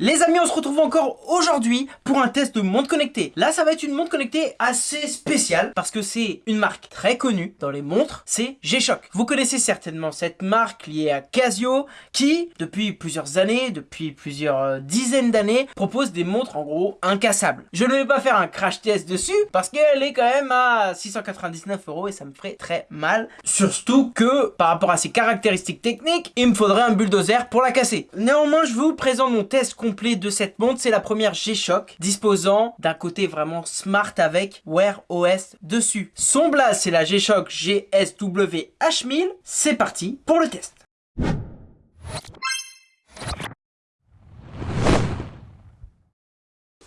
Les amis, on se retrouve encore aujourd'hui pour un test de montre connectée. Là, ça va être une montre connectée assez spéciale parce que c'est une marque très connue dans les montres, c'est G-Shock. Vous connaissez certainement cette marque liée à Casio qui, depuis plusieurs années, depuis plusieurs euh, dizaines d'années, propose des montres en gros incassables. Je ne vais pas faire un crash test dessus parce qu'elle est quand même à 699 euros et ça me ferait très mal. Surtout que par rapport à ses caractéristiques techniques, il me faudrait un bulldozer pour la casser. Néanmoins, je vous présente mon test de cette montre, c'est la première G-Shock, disposant d'un côté vraiment smart avec Wear OS dessus. Son blast, c'est la G-Shock GSW H1000. C'est parti pour le test.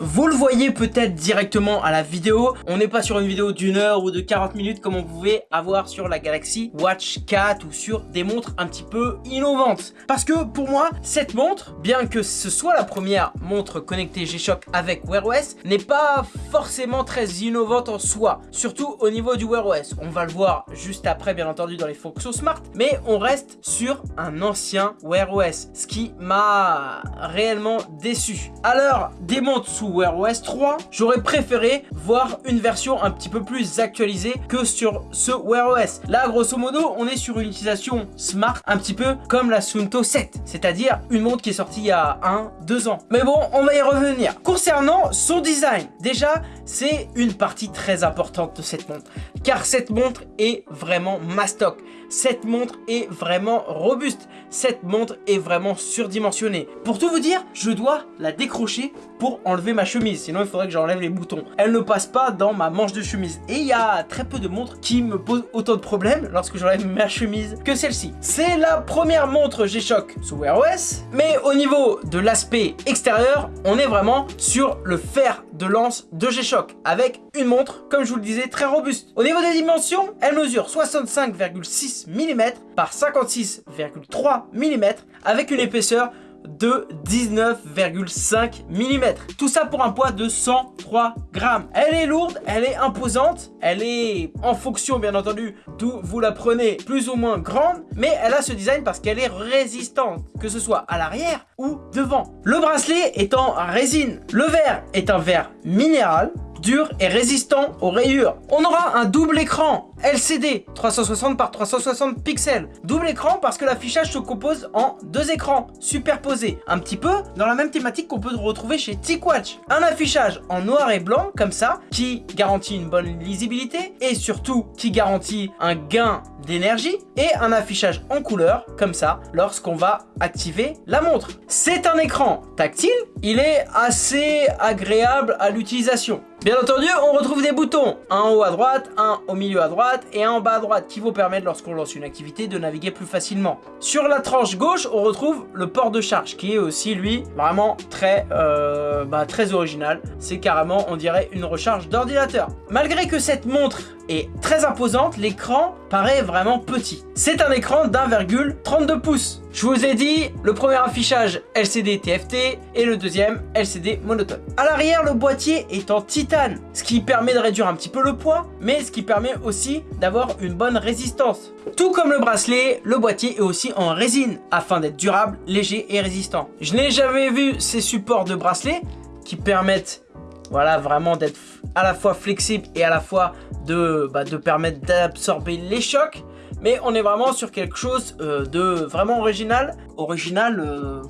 Vous le voyez peut-être directement à la vidéo, on n'est pas sur une vidéo d'une heure ou de 40 minutes comme on pouvait avoir sur la Galaxy Watch 4 ou sur des montres un petit peu innovantes. Parce que pour moi, cette montre, bien que ce soit la première montre connectée G-Shock avec Wear OS, n'est pas forcément très innovante en soi, surtout au niveau du Wear OS. On va le voir juste après bien entendu dans les fonctions smart, mais on reste sur un ancien Wear OS, ce qui m'a réellement déçu. Alors, des montres sous Wear OS 3, j'aurais préféré voir une version un petit peu plus actualisée que sur ce Wear OS. Là, grosso modo, on est sur une utilisation smart, un petit peu comme la Sunto 7, c'est-à-dire une montre qui est sortie il y a 1-2 ans. Mais bon, on va y revenir. Concernant son design, déjà, c'est une partie très importante de cette montre, car cette montre est vraiment mastoc. Cette montre est vraiment robuste. Cette montre est vraiment surdimensionnée. Pour tout vous dire, je dois la décrocher pour enlever ma chemise. Sinon, il faudrait que j'enlève les boutons. Elle ne passe pas dans ma manche de chemise. Et il y a très peu de montres qui me posent autant de problèmes lorsque j'enlève ma chemise que celle-ci. C'est la première montre G-Shock sous Wear OS. Mais au niveau de l'aspect extérieur, on est vraiment sur le fer de lance de G-Shock avec une montre, comme je vous le disais, très robuste. Au niveau des dimensions, elle mesure 65,6 mm par 56,3 mm avec une épaisseur de 19,5 mm. Tout ça pour un poids de 103 grammes. Elle est lourde, elle est imposante, elle est en fonction bien entendu d'où vous la prenez plus ou moins grande, mais elle a ce design parce qu'elle est résistante, que ce soit à l'arrière ou devant. Le bracelet est en résine, le verre est un verre minéral, dur et résistant aux rayures. On aura un double écran LCD 360 par 360 pixels. Double écran parce que l'affichage se compose en deux écrans superposés. Un petit peu dans la même thématique qu'on peut retrouver chez TicWatch. Un affichage en noir et blanc comme ça qui garantit une bonne lisibilité et surtout qui garantit un gain d'énergie et un affichage en couleur comme ça lorsqu'on va activer la montre. C'est un écran tactile, il est assez agréable à l'utilisation. Bien entendu, on retrouve des boutons, un en haut à droite, un au milieu à droite et en bas à droite qui vous permettent lorsqu'on lance une activité de naviguer plus facilement. Sur la tranche gauche, on retrouve le port de charge qui est aussi lui vraiment très, euh, bah, très original. C'est carrément, on dirait, une recharge d'ordinateur. Malgré que cette montre est très imposante, l'écran paraît vraiment petit. C'est un écran d'1,32 pouces. Je vous ai dit, le premier affichage LCD TFT et le deuxième LCD monotone. À l'arrière, le boîtier est en titane, ce qui permet de réduire un petit peu le poids, mais ce qui permet aussi d'avoir une bonne résistance. Tout comme le bracelet, le boîtier est aussi en résine, afin d'être durable, léger et résistant. Je n'ai jamais vu ces supports de bracelet qui permettent voilà, vraiment d'être à la fois flexible et à la fois de, bah, de permettre d'absorber les chocs. Mais on est vraiment sur quelque chose euh, de vraiment original. Original, euh,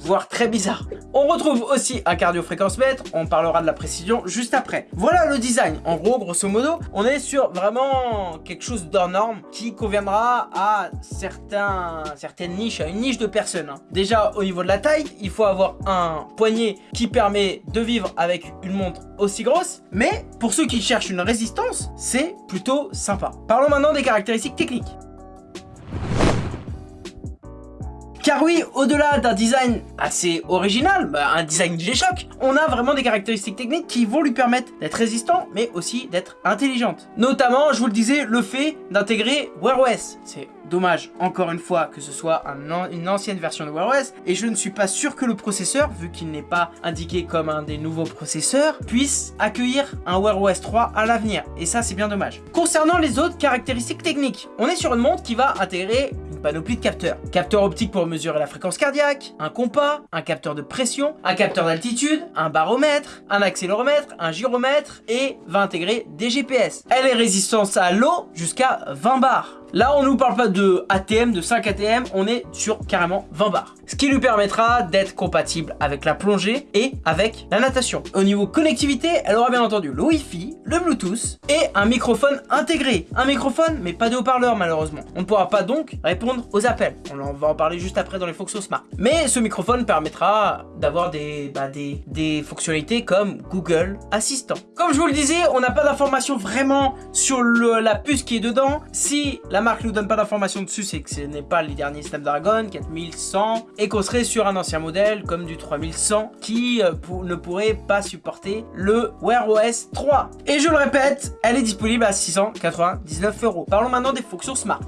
voire très bizarre. On retrouve aussi un cardio-fréquence-mètre, on parlera de la précision juste après. Voilà le design, en gros, grosso modo, on est sur vraiment quelque chose d'hors norme qui conviendra à certains, certaines niches, à une niche de personnes. Hein. Déjà, au niveau de la taille, il faut avoir un poignet qui permet de vivre avec une montre aussi grosse, mais pour ceux qui cherchent une résistance, c'est plutôt sympa. Parlons maintenant des caractéristiques techniques. Car oui, au-delà d'un design assez original, bah, un design G-Shock, on a vraiment des caractéristiques techniques qui vont lui permettre d'être résistant, mais aussi d'être intelligente. Notamment, je vous le disais, le fait d'intégrer Wear OS. C'est dommage, encore une fois, que ce soit une ancienne version de Wear OS, et je ne suis pas sûr que le processeur, vu qu'il n'est pas indiqué comme un des nouveaux processeurs, puisse accueillir un Wear OS 3 à l'avenir, et ça c'est bien dommage. Concernant les autres caractéristiques techniques, on est sur une montre qui va intégrer panoplie de capteurs. Capteur optique pour mesurer la fréquence cardiaque, un compas, un capteur de pression, un capteur d'altitude, un baromètre, un accéléromètre, un gyromètre et va intégrer des GPS. Elle est résistante à l'eau jusqu'à 20 bars. Là, on ne nous parle pas de ATM, de 5 ATM, on est sur carrément 20 bars. Ce qui lui permettra d'être compatible avec la plongée et avec la natation. Au niveau connectivité, elle aura bien entendu le Wi-Fi, le Bluetooth et un microphone intégré. Un microphone, mais pas de haut-parleur malheureusement. On ne pourra pas donc répondre aux appels. On va en parler juste après dans les fonctions Smart. Mais ce microphone permettra d'avoir des, bah, des, fonctionnalités comme Google Assistant. Comme je vous le disais, on n'a pas d'informations vraiment sur la puce qui est dedans. Si marque nous donne pas d'informations dessus, c'est que ce n'est pas les derniers Snapdragon 4100 et qu'on serait sur un ancien modèle comme du 3100 qui euh, ne pourrait pas supporter le Wear OS 3. Et je le répète, elle est disponible à 699 euros. Parlons maintenant des fonctions Smart.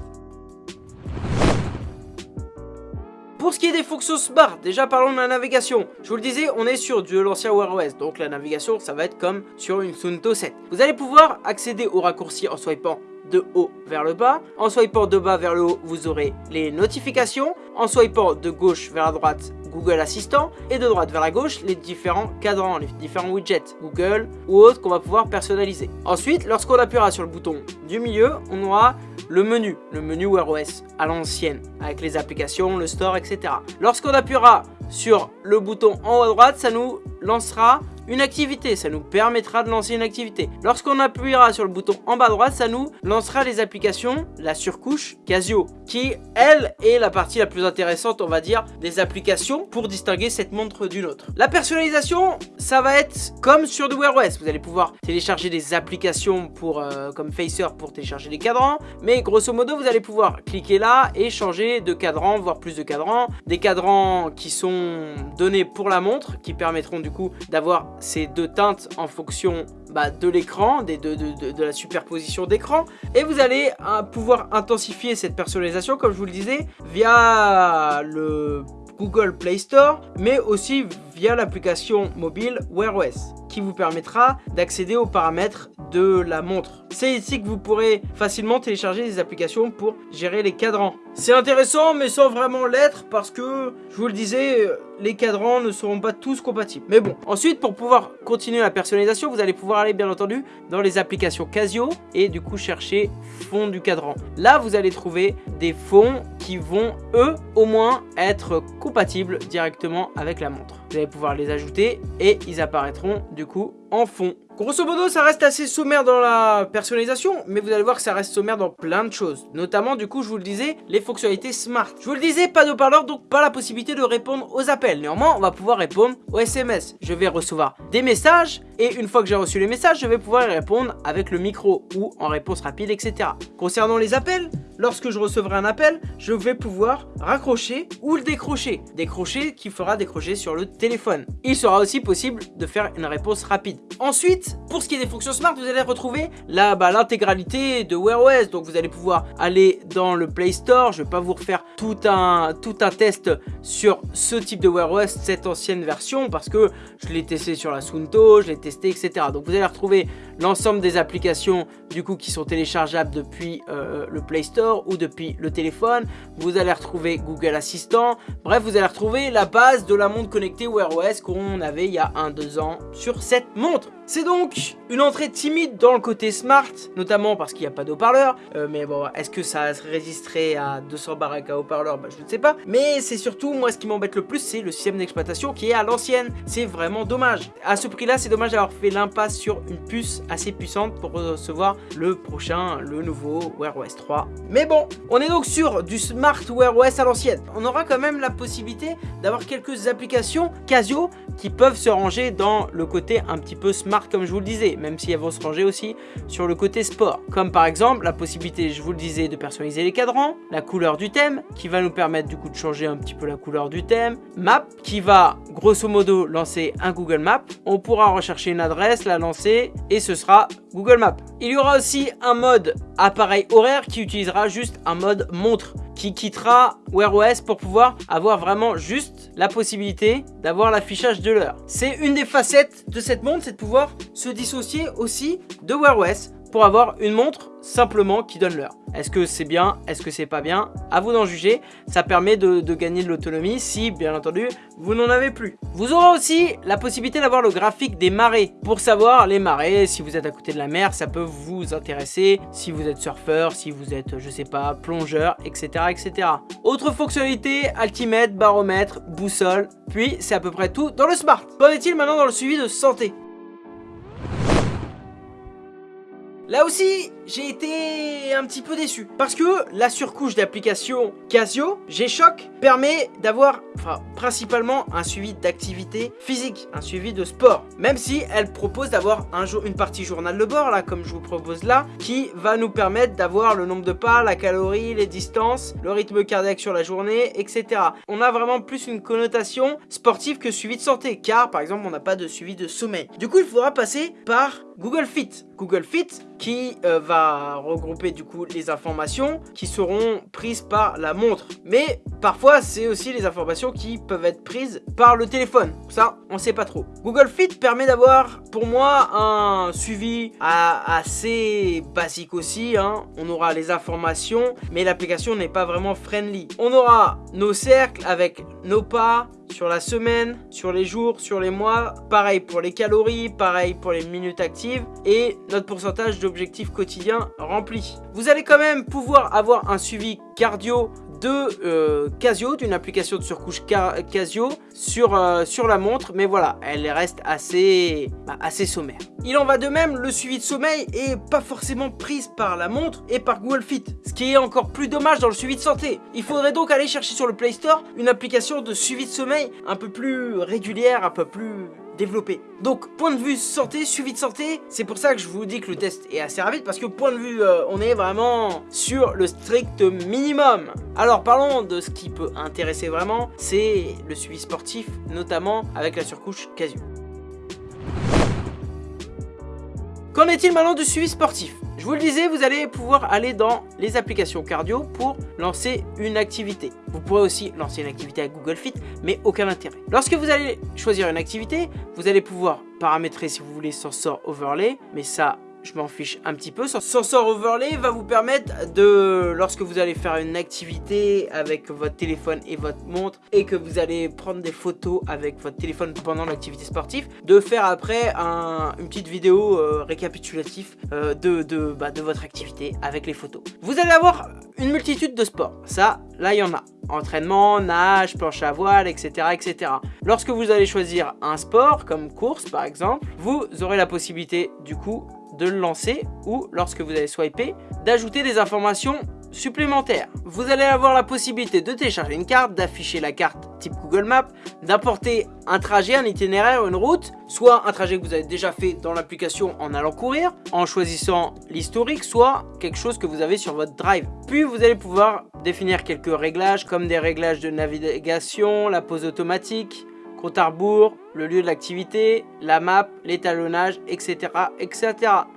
Pour ce qui est des fonctions Smart, déjà parlons de la navigation. Je vous le disais, on est sur de l'ancien Wear OS, donc la navigation, ça va être comme sur une Sunto 7. Vous allez pouvoir accéder au raccourci en swipant de haut vers le bas. En swipant de bas vers le haut, vous aurez les notifications. En swipant de gauche vers la droite, Google Assistant. Et de droite vers la gauche, les différents cadrans, les différents widgets, Google ou autres qu'on va pouvoir personnaliser. Ensuite, lorsqu'on appuiera sur le bouton du milieu, on aura le menu, le menu Wear OS à l'ancienne, avec les applications, le store, etc. Lorsqu'on appuiera sur le bouton en haut à droite, ça nous lancera une activité, ça nous permettra de lancer une activité. Lorsqu'on appuiera sur le bouton en bas à droite, ça nous lancera les applications, la surcouche Casio, qui elle est la partie la plus intéressante, on va dire, des applications pour distinguer cette montre d'une autre. La personnalisation, ça va être comme sur du Wear OS, vous allez pouvoir télécharger des applications pour, euh, comme Facer pour télécharger les cadrans, mais grosso modo, vous allez pouvoir cliquer là et changer de cadran, voire plus de cadrans, des cadrans qui sont donnés pour la montre, qui permettront du coup d'avoir ces deux teintes en fonction bah, de l'écran, de, de, la superposition d'écran. Et vous allez euh, pouvoir intensifier cette personnalisation, comme je vous le disais, via le Google Play Store, mais aussi via l'application mobile Wear OS qui vous permettra d'accéder aux paramètres de la montre. C'est ici que vous pourrez facilement télécharger des applications pour gérer les cadrans. C'est intéressant mais sans vraiment l'être parce que, je vous le disais, les cadrans ne seront pas tous compatibles. Mais bon, ensuite pour pouvoir continuer la personnalisation, vous allez pouvoir aller bien entendu dans les applications Casio et du coup chercher fond du cadran. Là, vous allez trouver des fonds qui vont, eux, au moins être compatibles directement avec la montre. Vous pouvoir les ajouter et ils apparaîtront du coup en fond. Grosso modo, ça reste assez sommaire dans la personnalisation, mais vous allez voir que ça reste sommaire dans plein de choses. Notamment, du coup, je vous le disais, les fonctionnalités smart. Je vous le disais, pas de parleur, donc pas la possibilité de répondre aux appels. Néanmoins, on va pouvoir répondre aux SMS. Je vais recevoir des messages, et une fois que j'ai reçu les messages, je vais pouvoir y répondre avec le micro ou en réponse rapide, etc. Concernant les appels, lorsque je recevrai un appel, je vais pouvoir raccrocher ou le décrocher. Décrocher qui fera décrocher sur le téléphone. Il sera aussi possible de faire une réponse rapide. Ensuite, pour ce qui est des fonctions smart, vous allez retrouver bah, l'intégralité de Wear OS. Donc vous allez pouvoir aller dans le Play Store. Je ne vais pas vous refaire tout un, tout un test sur ce type de Wear OS, cette ancienne version, parce que je l'ai testé sur la Sunto, je l'ai testé, etc. Donc vous allez retrouver l'ensemble des applications du coup qui sont téléchargeables depuis euh, le Play Store ou depuis le téléphone. Vous allez retrouver Google Assistant. Bref, vous allez retrouver la base de la montre connectée Wear OS qu'on avait il y a 1-2 ans sur cette montre. も C'est donc une entrée timide dans le côté smart, notamment parce qu'il n'y a pas d'haut-parleur. Euh, mais bon, est-ce que ça résisterait à 200 baraques à haut-parleur? Bah, Je ne sais pas. Mais c'est surtout, moi, ce qui m'embête le plus, c'est le système d'exploitation qui est à l'ancienne. C'est vraiment dommage. À ce prix-là, c'est dommage d'avoir fait l'impasse sur une puce assez puissante pour recevoir le prochain, le nouveau Wear OS 3. Mais bon, on est donc sur du Smart Wear OS à l'ancienne. On aura quand même la possibilité d'avoir quelques applications Casio qui peuvent se ranger dans le côté un petit peu smart comme je vous le disais, même si elles vont se ranger aussi sur le côté sport. Comme par exemple la possibilité, je vous le disais, de personnaliser les cadrans, la couleur du thème, qui va nous permettre du coup de changer un petit peu la couleur du thème, Map, qui va grosso modo lancer un Google Map, on pourra rechercher une adresse, la lancer, et ce sera Google Maps. Il y aura aussi un mode appareil horaire qui utilisera juste un mode montre qui quittera Wear OS pour pouvoir avoir vraiment juste la possibilité d'avoir l'affichage de l'heure. C'est une des facettes de cette montre, c'est de pouvoir se dissocier aussi de Wear OS pour avoir une montre simplement qui donne l'heure. Est-ce que c'est bien Est-ce que c'est pas bien? À vous d'en juger. Ça permet de, gagner de l'autonomie si, bien entendu, vous n'en avez plus. Vous aurez aussi la possibilité d'avoir le graphique des marées. Pour savoir les marées, si vous êtes à côté de la mer, ça peut vous intéresser. Si vous êtes surfeur, si vous êtes, je sais pas, plongeur, etc. etc. Autre fonctionnalité, altimètre, baromètre, boussole. Puis, c'est à peu près tout dans le smart. Qu'en est-il maintenant dans le suivi de santé? Là aussi, j'ai été un petit peu déçu. Parce que la surcouche d'application Casio, G-Shock, permet d'avoir, principalement un suivi d'activité physique, un suivi de sport. Même si elle propose d'avoir une partie journal de bord, là, comme je vous propose là, qui va nous permettre d'avoir le nombre de pas, la calorie, les distances, le rythme cardiaque sur la journée, etc. On a vraiment plus une connotation sportive que suivi de santé, car, par exemple, on n'a pas de suivi de sommeil. Du coup, il faudra passer par Google Fit. Google Fit qui euh, va regrouper du coup les informations qui seront prises par la montre. Mais parfois c'est aussi les informations qui peuvent être prises par le téléphone. Ça, on sait pas trop. Google Fit permet d'avoir pour moi un suivi assez basique aussi. Hein. On aura les informations, mais l'application n'est pas vraiment friendly. On aura nos cercles avec nos pas, sur la semaine, sur les jours, sur les mois. Pareil pour les calories, pareil pour les minutes actives et notre pourcentage d'objectifs quotidiens rempli. Vous allez quand même pouvoir avoir un suivi cardio de euh, Casio, d'une application de surcouche Casio sur, euh, sur la montre, mais voilà, elle reste assez, bah, assez sommaire. Il en va de même, le suivi de sommeil est pas forcément prise par la montre et par Google Fit, ce qui est encore plus dommage dans le suivi de santé. Il faudrait donc aller chercher sur le Play Store une application de suivi de sommeil un peu plus régulière, un peu plus développé. Donc, point de vue santé, suivi de santé, c'est pour ça que je vous dis que le test est assez rapide, parce que point de vue, euh, on est vraiment sur le strict minimum. Alors, parlons de ce qui peut intéresser vraiment, c'est le suivi sportif, notamment avec la surcouche Casio. Qu'en est-il maintenant du suivi sportif? Je vous le disais, vous allez pouvoir aller dans les applications cardio pour lancer une activité. Vous pourrez aussi lancer une activité avec Google Fit, mais aucun intérêt. Lorsque vous allez choisir une activité, vous allez pouvoir paramétrer si vous voulez Sensor Overlay, mais ça, je m'en fiche un petit peu. Sensor Overlay va vous permettre de, lorsque vous allez faire une activité avec votre téléphone et votre montre et que vous allez prendre des photos avec votre téléphone pendant l'activité sportive, de faire après une petite vidéo euh, récapitulative euh, de, de, bah, de votre activité avec les photos. Vous allez avoir une multitude de sports. Ça, là, il y en a. Entraînement, nage, planche à voile, etc., etc. Lorsque vous allez choisir un sport, comme course par exemple, vous aurez la possibilité du coup de le lancer ou lorsque vous allez swiper, d'ajouter des informations supplémentaires. Vous allez avoir la possibilité de télécharger une carte, d'afficher la carte type Google Maps, d'apporter un trajet, un itinéraire, une route, soit un trajet que vous avez déjà fait dans l'application en allant courir, en choisissant l'historique, soit quelque chose que vous avez sur votre drive. Puis vous allez pouvoir définir quelques réglages comme des réglages de navigation, la pause automatique, compte à rebours, le lieu de l'activité, la map, l'étalonnage, etc., etc.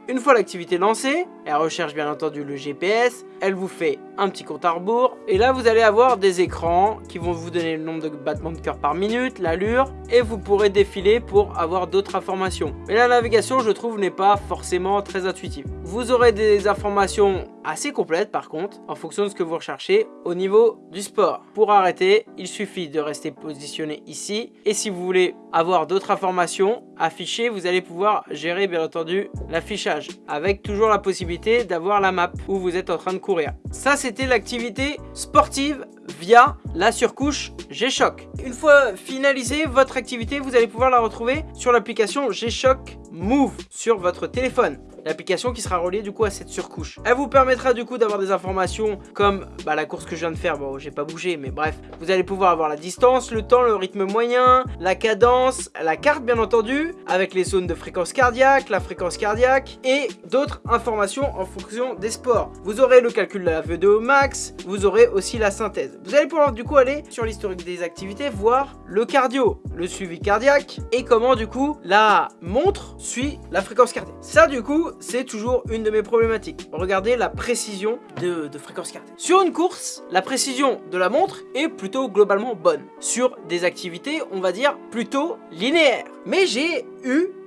Une fois l'activité lancée, elle recherche bien entendu le GPS, elle vous fait un petit compte à rebours, et là vous allez avoir des écrans qui vont vous donner le nombre de battements de cœur par minute, l'allure, et vous pourrez défiler pour avoir d'autres informations. Mais la navigation, je trouve, n'est pas forcément très intuitive. Vous aurez des informations assez complètes par contre, en fonction de ce que vous recherchez au niveau du sport. Pour arrêter, il suffit de rester positionné ici, et si vous voulez avoir d'autres informations affichées, vous allez pouvoir gérer bien entendu l'affichage avec toujours la possibilité d'avoir la map où vous êtes en train de courir. Ça c'était l'activité sportive via la surcouche G-Shock. Une fois finalisée votre activité, vous allez pouvoir la retrouver sur l'application G-Shock Move sur votre téléphone l'application qui sera reliée du coup à cette surcouche. Elle vous permettra du coup d'avoir des informations comme bah, la course que je viens de faire, bon j'ai pas bougé mais bref, vous allez pouvoir avoir la distance, le temps, le rythme moyen, la cadence, la carte bien entendu, avec les zones de fréquence cardiaque, la fréquence cardiaque et d'autres informations en fonction des sports. Vous aurez le calcul de la VO2 max, vous aurez aussi la synthèse. Vous allez pouvoir du coup aller sur l'historique des activités, voir le cardio, le suivi cardiaque et comment du coup la montre suit la fréquence cardiaque. Ça du coup c'est toujours une de mes problématiques. Regardez la précision de, fréquence cardiaque. Sur une course, la précision de la montre est plutôt globalement bonne. Sur des activités, on va dire plutôt linéaires. Mais j'ai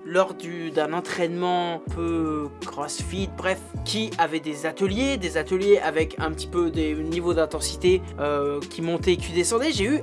lors d'un entraînement un peu crossfit, bref, qui avait des ateliers, des ateliers avec un petit peu des niveaux d'intensité euh, qui montaient et qui descendaient, j'ai eu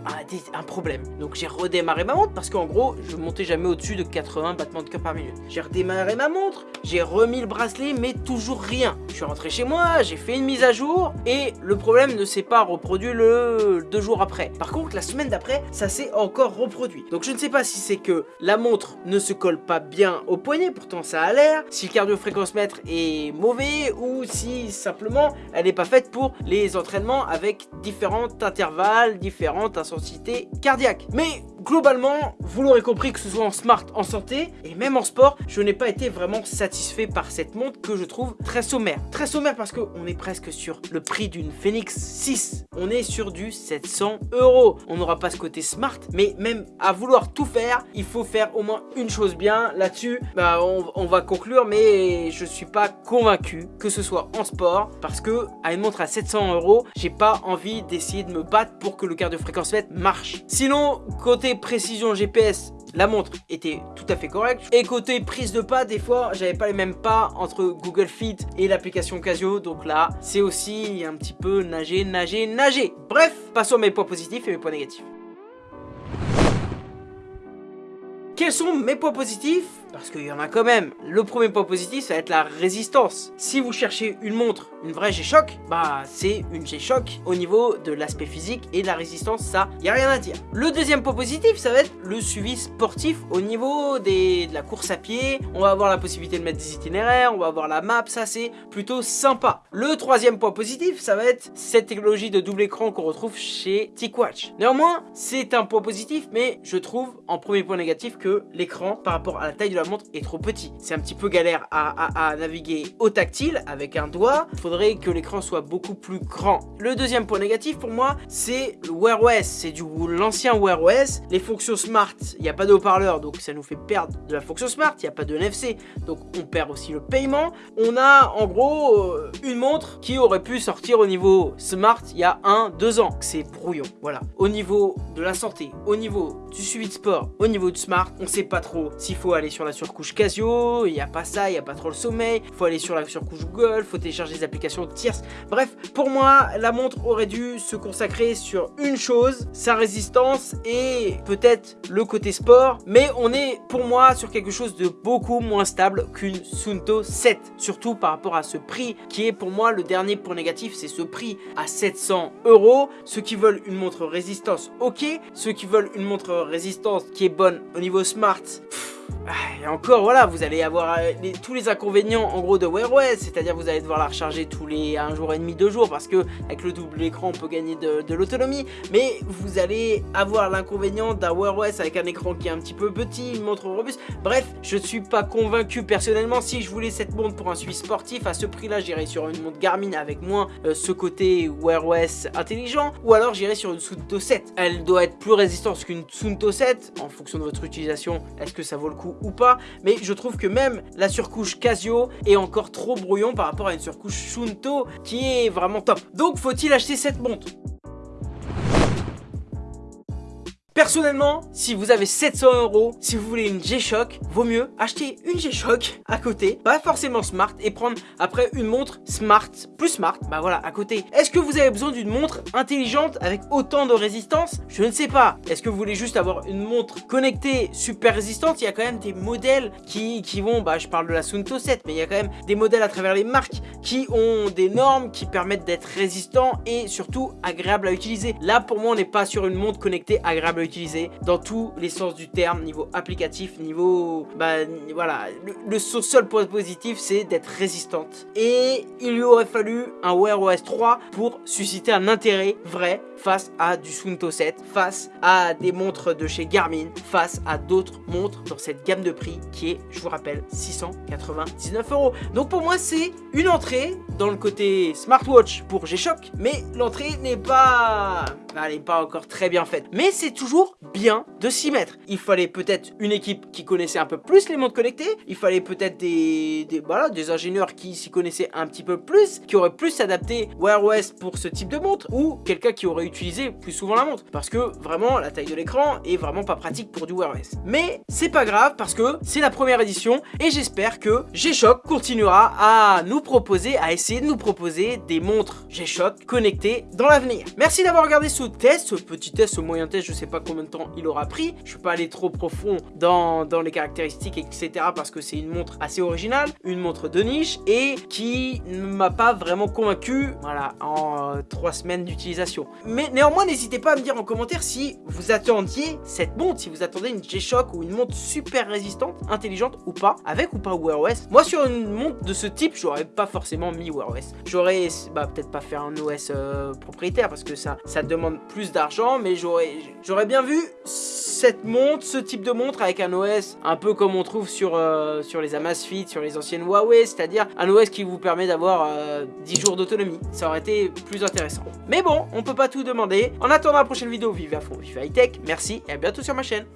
un, problème. Donc j'ai redémarré ma montre parce qu'en gros, je montais jamais au-dessus de 80 battements de cœur par minute. J'ai redémarré ma montre, j'ai remis le bracelet, mais toujours rien. Je suis rentré chez moi, j'ai fait une mise à jour et le problème ne s'est pas reproduit le deux jours après. Par contre, la semaine d'après, ça s'est encore reproduit. Donc je ne sais pas si c'est que la montre ne se pas bien au poignet, pourtant ça a l'air, si le cardio-fréquence-mètre est mauvais ou si simplement elle n'est pas faite pour les entraînements avec différents intervalles, différentes intensités cardiaques. Mais globalement, vous l'aurez compris que ce soit en smart, en santé et même en sport, je n'ai pas été vraiment satisfait par cette montre que je trouve très sommaire. Très sommaire parce qu'on est presque sur le prix d'une Phoenix 6. On est sur du 700 euros. On n'aura pas ce côté smart, mais même à vouloir tout faire, il faut faire au moins une chose bien. Là-dessus, bah, on, va conclure, mais je suis pas convaincu que ce soit en sport parce que à une montre à 700 euros, j'ai pas envie d'essayer de me battre pour que le cardio fréquence marche. Sinon, côté précision GPS, la montre était tout à fait correcte. Et côté prise de pas, des fois, j'avais pas les mêmes pas entre Google Fit et l'application Casio. Donc là, c'est aussi un petit peu nager, nager, nager. Bref, passons à mes points positifs et mes points négatifs. Quels sont mes points positifs? Parce qu'il y en a quand même. Le premier point positif, ça va être la résistance. Si vous cherchez une montre, une vraie G-Shock, bah c'est une G-Shock au niveau de l'aspect physique et de la résistance, ça, y a rien à dire. Le deuxième point positif, ça va être le suivi sportif au niveau de la course à pied. On va avoir la possibilité de mettre des itinéraires, on va avoir la map, ça c'est plutôt sympa. Le troisième point positif, ça va être cette technologie de double écran qu'on retrouve chez TicWatch. Néanmoins, c'est un point positif, mais je trouve en premier point négatif que l'écran par rapport à la taille de la montre est trop petit. C'est un petit peu galère à, naviguer au tactile avec un doigt. Il faudrait que l'écran soit beaucoup plus grand. Le deuxième point négatif pour moi, c'est le Wear OS. C'est du l'ancien Wear OS. Les fonctions smart, il n'y a pas de haut-parleur, donc ça nous fait perdre de la fonction smart. Il n'y a pas de NFC, donc on perd aussi le paiement. On a en gros euh, une montre qui aurait pu sortir au niveau smart il y a un, deux ans. C'est brouillon, voilà. Au niveau de la santé, au niveau du suivi de sport, au niveau du smart, on sait pas trop s'il faut aller sur la surcouche Casio, il n'y a pas ça, il n'y a pas trop le sommeil, il faut aller sur la surcouche Google, faut télécharger des applications tierces. Bref, pour moi, la montre aurait dû se consacrer sur une chose, sa résistance et peut-être le côté sport, mais on est pour moi sur quelque chose de beaucoup moins stable qu'une Sunto 7, surtout par rapport à ce prix qui est pour moi le dernier point négatif, c'est ce prix à 700 euros. Ceux qui veulent une montre résistance, ok. Ceux qui veulent une montre résistance qui est bonne au niveau smart, et encore, voilà, vous allez avoir euh, tous les inconvénients en gros de Wear OS, c'est-à-dire vous allez devoir la recharger tous les un jour et demi, deux jours, parce que avec le double écran, on peut gagner de, l'autonomie, mais vous allez avoir l'inconvénient d'un Wear OS avec un écran qui est un petit peu petit, une montre robuste. Bref, je suis pas convaincu personnellement. Si je voulais cette montre pour un suivi sportif, à ce prix-là, j'irais sur une montre Garmin avec moins euh, ce côté Wear OS intelligent, ou alors j'irais sur une Sunto 7. Elle doit être plus résistante qu'une Sunto 7, en fonction de votre utilisation. Est-ce que ça vaut le ou pas mais je trouve que même la surcouche Casio est encore trop brouillon par rapport à une surcouche Shunto qui est vraiment top. Donc faut-il acheter cette montre? Personnellement, si vous avez 700 euros, si vous voulez une G-Shock, vaut mieux acheter une G-Shock à côté, pas forcément smart, et prendre après une montre smart, plus smart, bah voilà, à côté. Est-ce que vous avez besoin d'une montre intelligente avec autant de résistance? Je ne sais pas. Est-ce que vous voulez juste avoir une montre connectée super résistante? Il y a quand même des modèles qui, qui vont, bah je parle de la Sunto 7, mais il y a quand même des modèles à travers les marques qui ont des normes qui permettent d'être résistants et surtout agréables à utiliser. Là, pour moi, on n'est pas sur une montre connectée agréable utiliser dans tous les sens du terme, niveau applicatif, niveau... Bah voilà, le, seul point positif c'est d'être résistante. Et il lui aurait fallu un Wear OS 3 pour susciter un intérêt vrai face à du Sunto 7, face à des montres de chez Garmin, face à d'autres montres dans cette gamme de prix qui est, je vous rappelle, 699 euros. Donc pour moi c'est une entrée dans le côté smartwatch pour G-Shock, mais l'entrée n'est pas elle n'est pas encore très bien faite. Mais c'est toujours bien de s'y mettre. Il fallait peut-être une équipe qui connaissait un peu plus les montres connectées, il fallait peut-être des, des, voilà, des ingénieurs qui s'y connaissaient un petit peu plus, qui auraient plus adapté Wear OS pour ce type de montre, ou quelqu'un qui aurait utilisé plus souvent la montre, parce que vraiment la taille de l'écran est vraiment pas pratique pour du Wear OS. Mais c'est pas grave, parce que c'est la première édition, et j'espère que G-Shock continuera à nous proposer, à essayer de nous proposer des montres G-Shock connectées dans l'avenir. Merci d'avoir regardé ce test, petit test, moyen test, je sais pas combien de temps il aura pris, je suis pas allé trop profond dans, dans les caractéristiques, etc. parce que c'est une montre assez originale, une montre de niche, et qui ne m'a pas vraiment convaincu, voilà, en euh, trois semaines d'utilisation. Mais néanmoins, n'hésitez pas à me dire en commentaire si vous attendiez cette montre, si vous attendez une G-Shock ou une montre super résistante, intelligente ou pas, avec ou pas Wear OS. Moi, sur une montre de ce type, j'aurais pas forcément mis Wear OS. J'aurais, bah, peut-être pas faire un OS euh, propriétaire parce que ça, ça demande plus d'argent, mais j'aurais bien vu cette montre, ce type de montre avec un OS un peu comme on trouve sur, euh, sur les Amazfit, sur les anciennes Huawei, c'est-à-dire un OS qui vous permet d'avoir 10 euh, jours d'autonomie. Ça aurait été plus intéressant. Mais bon, on peut pas tout demander. En attendant la prochaine vidéo, vive à fond, vive high tech. Merci et à bientôt sur ma chaîne.